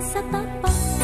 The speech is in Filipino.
sa tapak